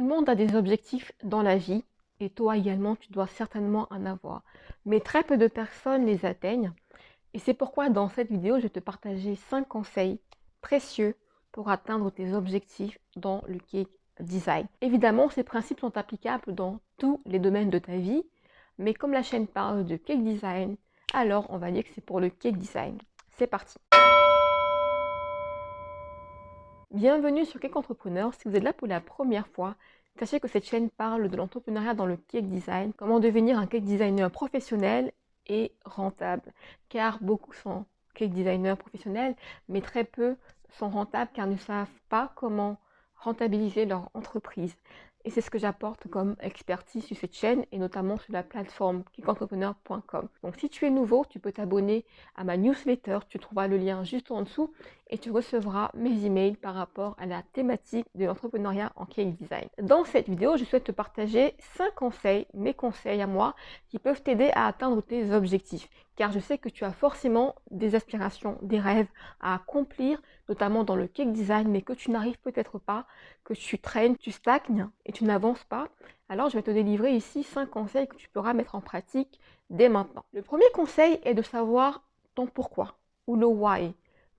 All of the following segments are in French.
Tout le monde a des objectifs dans la vie et toi également, tu dois certainement en avoir. Mais très peu de personnes les atteignent. Et c'est pourquoi dans cette vidéo, je vais te partager 5 conseils précieux pour atteindre tes objectifs dans le cake design. Évidemment, ces principes sont applicables dans tous les domaines de ta vie, mais comme la chaîne parle de cake design, alors on va dire que c'est pour le cake design. C'est parti Bienvenue sur Cake Entrepreneur. Si vous êtes là pour la première fois, sachez que cette chaîne parle de l'entrepreneuriat dans le cake design, comment devenir un cake designer professionnel et rentable? Car beaucoup sont cake designers professionnels, mais très peu sont rentables car ne savent pas comment rentabiliser leur entreprise. Et c'est ce que j'apporte comme expertise sur cette chaîne et notamment sur la plateforme kickentrepreneur.com. Donc si tu es nouveau, tu peux t'abonner à ma newsletter, tu trouveras le lien juste en dessous et tu recevras mes emails par rapport à la thématique de l'entrepreneuriat en cake design. Dans cette vidéo, je souhaite te partager 5 conseils, mes conseils à moi, qui peuvent t'aider à atteindre tes objectifs. Car je sais que tu as forcément des aspirations, des rêves à accomplir, notamment dans le cake design, mais que tu n'arrives peut-être pas, que tu traînes, tu stagnes et tu n'avances pas. Alors je vais te délivrer ici 5 conseils que tu pourras mettre en pratique dès maintenant. Le premier conseil est de savoir ton pourquoi ou le why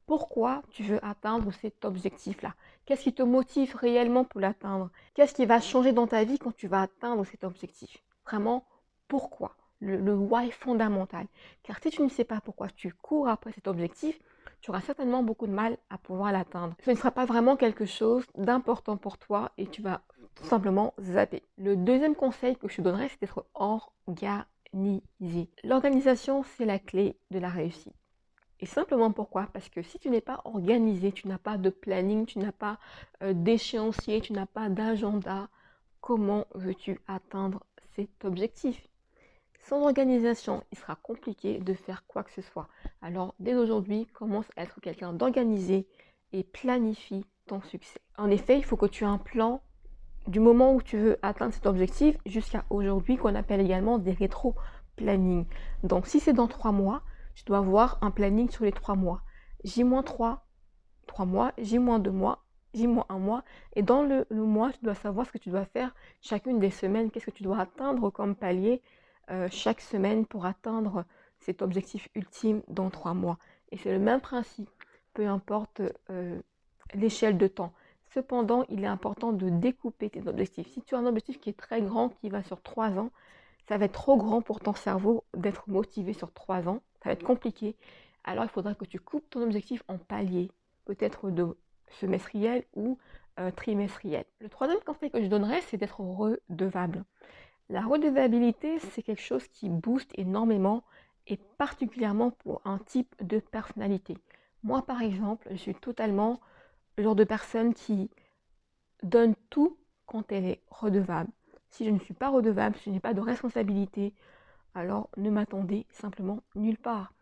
pourquoi tu veux atteindre cet objectif-là? Qu'est-ce qui te motive réellement pour l'atteindre? Qu'est-ce qui va changer dans ta vie quand tu vas atteindre cet objectif? Vraiment, pourquoi? Le, le, why fondamental. Car si tu ne sais pas pourquoi tu cours après cet objectif, tu auras certainement beaucoup de mal à pouvoir l'atteindre. Ce ne sera pas vraiment quelque chose d'important pour toi et tu vas tout simplement zapper. Le deuxième conseil que je te donnerais, c'est d'être organisé. L'organisation, c'est la clé de la réussite. Et simplement pourquoi? Parce que si tu n'es pas organisé, tu n'as pas de planning, tu n'as pas euh, d'échéancier, tu n'as pas d'agenda, comment veux-tu atteindre cet objectif? Sans organisation, il sera compliqué de faire quoi que ce soit. Alors dès aujourd'hui, commence à être quelqu'un d'organisé et planifie ton succès. En effet, il faut que tu aies un plan du moment où tu veux atteindre cet objectif jusqu'à aujourd'hui, qu'on appelle également des rétro-planning. Donc si c'est dans trois mois, tu dois avoir un planning sur les trois mois. J-3, trois mois, J-2 mois, J-1 mois. Et dans le, mois, tu dois savoir ce que tu dois faire chacune des semaines, qu'est-ce que tu dois atteindre comme palier euh, chaque semaine pour atteindre cet objectif ultime dans trois mois. Et c'est le même principe, peu importe euh, l'échelle de temps. Cependant, il est important de découper tes objectifs. Si tu as un objectif qui est très grand, qui va sur trois ans, ça va être trop grand pour ton cerveau d'être motivé sur trois ans ça va être compliqué. Alors il faudra que tu coupes ton objectif en paliers, peut-être de semestriel ou euh, trimestriel. Le troisième conseil que je donnerais, c'est d'être redevable. La redevabilité, c'est quelque chose qui booste énormément et particulièrement pour un type de personnalité. Moi, par exemple, je suis totalement le genre de personne qui donne tout quand elle est redevable. Si je ne suis pas redevable, si je n'ai pas de responsabilité, alors ne m'attendez simplement nulle part.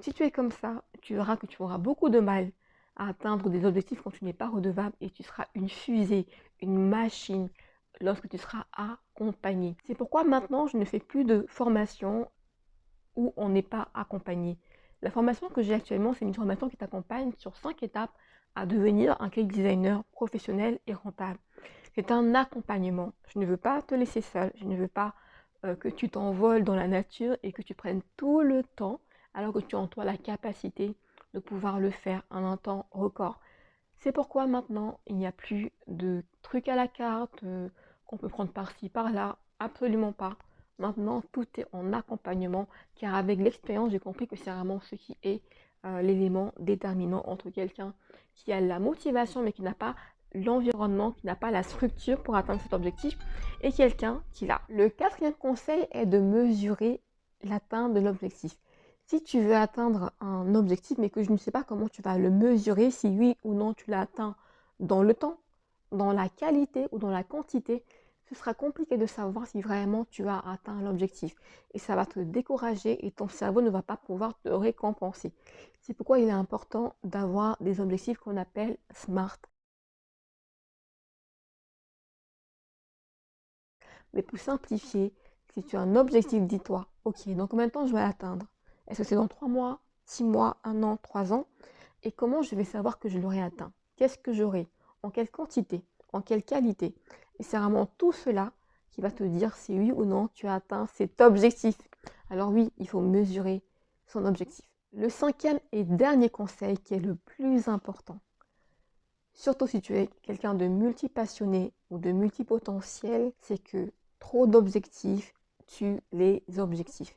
Si tu es comme ça, tu verras que tu auras beaucoup de mal à atteindre des objectifs quand tu n'es pas redevable et tu seras une fusée, une machine lorsque tu seras accompagné. C'est pourquoi maintenant je ne fais plus de formation où on n'est pas accompagné. La formation que j'ai actuellement, c'est une formation qui t'accompagne sur cinq étapes à devenir un cake designer professionnel et rentable. C'est un accompagnement. Je ne veux pas te laisser seul, je ne veux pas euh, que tu t'envoles dans la nature et que tu prennes tout le temps alors que tu as en toi la capacité de pouvoir le faire en un temps record. C'est pourquoi maintenant, il n'y a plus de trucs à la carte euh, qu'on peut prendre par-ci, par-là. Absolument pas. Maintenant, tout est en accompagnement, car avec l'expérience, j'ai compris que c'est vraiment ce qui est euh, l'élément déterminant entre quelqu'un qui a la motivation, mais qui n'a pas l'environnement, qui n'a pas la structure pour atteindre cet objectif, et quelqu'un qui l'a. Le quatrième conseil est de mesurer l'atteinte de l'objectif. Si tu veux atteindre un objectif, mais que je ne sais pas comment tu vas le mesurer, si oui ou non tu l'as atteint dans le temps, dans la qualité ou dans la quantité, ce sera compliqué de savoir si vraiment tu as atteint l'objectif. Et ça va te décourager et ton cerveau ne va pas pouvoir te récompenser. C'est pourquoi il est important d'avoir des objectifs qu'on appelle SMART. Mais pour simplifier, si tu as un objectif, dis-toi, ok, dans combien de temps je vais l'atteindre Est-ce que c'est dans 3 mois, 6 mois, 1 an, 3 ans? Et comment je vais savoir que je l'aurai atteint? Qu'est-ce que j'aurai? En quelle quantité? En quelle qualité? Et c'est vraiment tout cela qui va te dire si oui ou non tu as atteint cet objectif. Alors oui, il faut mesurer son objectif. Le cinquième et dernier conseil qui est le plus important, surtout si tu es quelqu'un de multipassionné ou de multipotentiel, c'est que trop d'objectifs tuent les objectifs.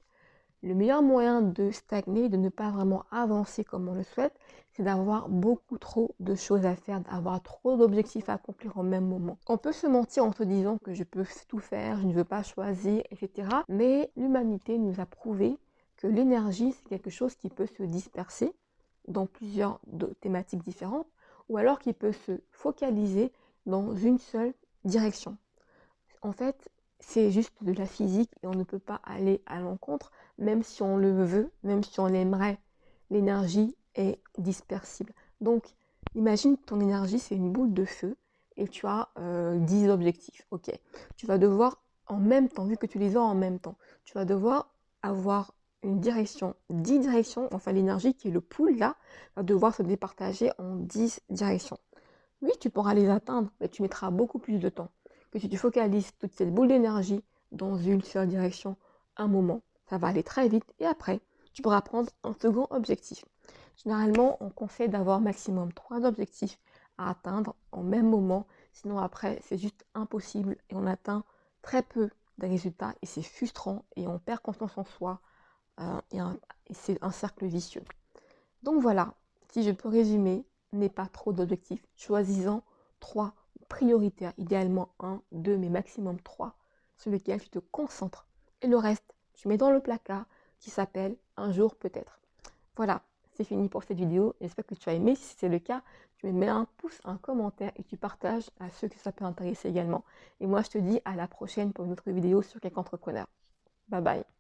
Le meilleur moyen de stagner, de ne pas vraiment avancer comme on le souhaite, c'est d'avoir beaucoup trop de choses à faire, d'avoir trop d'objectifs à accomplir au même moment. On peut se mentir en se disant que je peux tout faire, je ne veux pas choisir, etc. Mais l'humanité nous a prouvé que l'énergie, c'est quelque chose qui peut se disperser dans plusieurs thématiques différentes, ou alors qui peut se focaliser dans une seule direction. En fait, c'est juste de la physique et on ne peut pas aller à l'encontre, même si on le veut, même si on l'aimerait. L'énergie est dispersible. Donc, imagine ton énergie, c'est une boule de feu et tu as 10 euh, objectifs. Ok, tu vas devoir en même temps, vu que tu les as en même temps, tu vas devoir avoir une direction, 10 directions, enfin l'énergie qui est le pool là, va devoir se départager en 10 directions. Oui, tu pourras les atteindre, mais tu mettras beaucoup plus de temps que si tu focalises toute cette boule d'énergie dans une seule direction un moment. Ça va aller très vite et après, tu pourras prendre un second objectif. Généralement, on conseille d'avoir maximum trois objectifs à atteindre en même moment. Sinon, après, c'est juste impossible et on atteint très peu de résultats et c'est frustrant et on perd confiance en soi euh, et, et c'est un cercle vicieux. Donc voilà, si je peux résumer, n'aie pas trop d'objectifs. Choisis-en trois prioritaires, idéalement un, deux, mais maximum trois, sur lesquels tu te concentres. Et le reste, tu mets dans le placard qui s'appelle Un jour peut-être. Voilà, c'est fini pour cette vidéo. J'espère que tu as aimé. Si c'est le cas, tu me mets un pouce, un commentaire et tu partages à ceux que ça peut intéresser également. Et moi, je te dis à la prochaine pour une autre vidéo sur quelques entrepreneur. Bye bye.